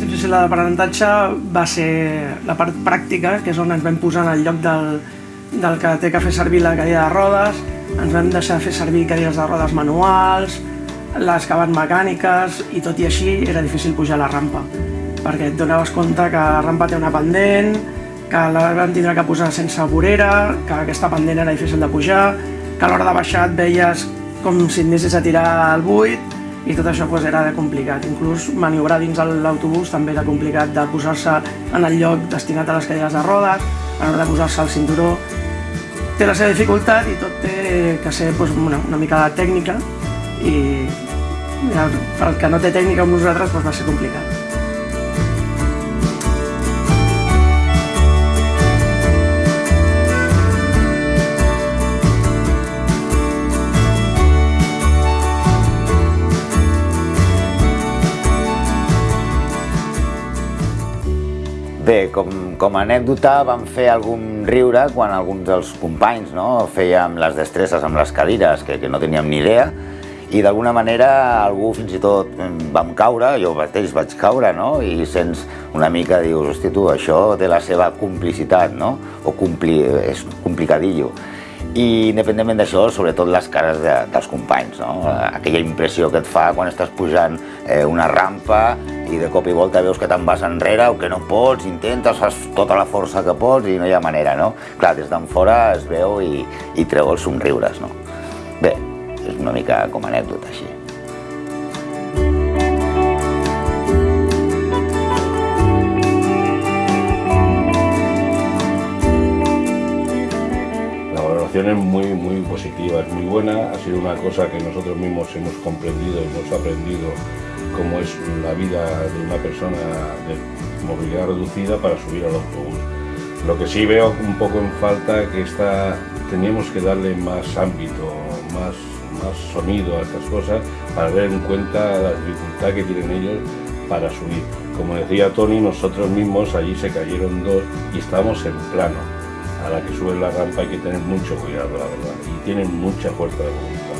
de l'aprenentatge va ser la part pràctica, que és on ens vam posar en el lloc del, del que té que fer servir la cadira de rodes, ens vam deixar fer servir cadires de rodes manuals, les que van mecàniques, i tot i així era difícil pujar la rampa, perquè et donaves compte que la rampa té una pendent, que la vam tindre que posar sense vorera, que aquesta pendent era difícil de pujar, que a l'hora de baixar et veies com si anessis a tirar al buit, i tot això pues, era complicat. Inclús maniobrar dins l'autobús també era complicat de posar-se en el lloc destinat a les cadires de rodes, a l'hora de posar-se el cinturó. Té la seva dificultat i tot té que ser pues, una, una mica de tècnica i ja, pel que no té tècnica amb nosaltres pues, va ser complicat. Bé, com, com a anècdota vam fer algun riure quan alguns dels companys no, fèiem les destresses amb les cadires, que, que no teníem ni idea, i d'alguna manera algú fins i tot vam caure, jo mateix vaig caure, no? i sents una mica, dius, hosti tu, això té la seva complicitat, no? o compli, és complicadillo i independentment d'això, sobretot les cares de, dels companys, no? aquella impressió que et fa quan estàs pujant eh, una rampa i de cop i volta veus que te'n vas enrere o que no pots, intentes, fas tota la força que pots i no hi ha manera, no? Clar, des d'en fora es veu i, i treu els somriures, no? Bé, és una mica com a anècdota així. es muy, muy positiva, es muy buena, ha sido una cosa que nosotros mismos hemos comprendido, hemos aprendido cómo es la vida de una persona de movilidad reducida para subir al autobús. Lo que sí veo un poco en falta que está, teníamos que darle más ámbito, más, más sonido a estas cosas para ver en cuenta la dificultad que tienen ellos para subir. Como decía Tony, nosotros mismos allí se cayeron dos y estamos en plano a la que sube la rampa hay que tener mucho cuidado, la verdad, y tienen mucha fuerza de voluntad.